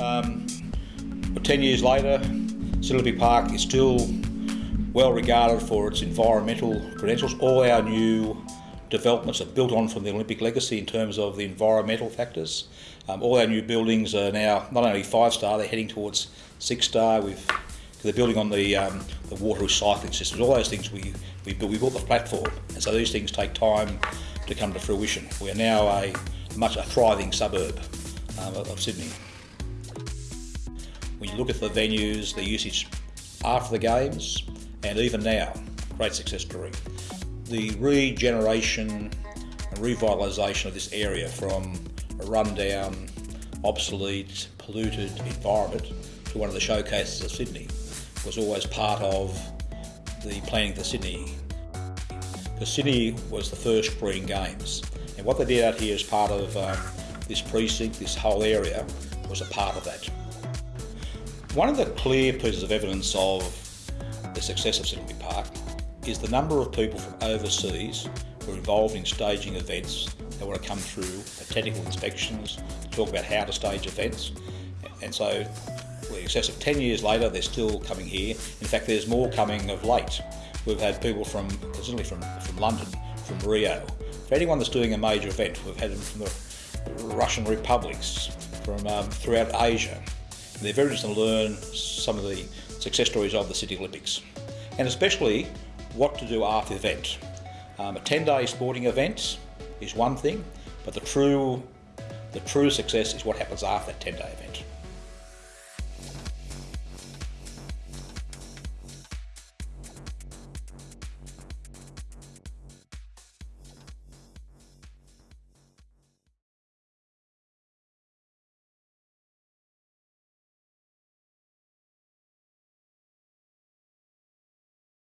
Um, but 10 years later, Sydney Park is still well regarded for its environmental credentials. All our new developments are built on from the Olympic legacy in terms of the environmental factors. Um, all our new buildings are now not only five star, they're heading towards six star. We've they're building on the um, the water recycling systems. All those things we we built, we built the platform, and so these things take time to come to fruition. We are now a much a thriving suburb um, of Sydney. When you look at the venues, the usage after the games, and even now, great success story. The regeneration and revitalisation of this area from a rundown, obsolete, polluted environment to one of the showcases of Sydney was always part of the planning for Sydney. Because Sydney was the first Green Games, and what they did out here as part of um, this precinct, this whole area, was a part of that. One of the clear pieces of evidence of the success of Sydney Park is the number of people from overseas who are involved in staging events that want to come through the technical inspections, talk about how to stage events. And so, in excess of 10 years later, they're still coming here. In fact, there's more coming of late. We've had people from, certainly from, from London, from Rio. For anyone that's doing a major event, we've had them from the Russian republics, from um, throughout Asia. They're very interested to learn some of the success stories of the Sydney Olympics, and especially what to do after the event. Um, a 10-day sporting event is one thing, but the true, the true success is what happens after that 10-day event.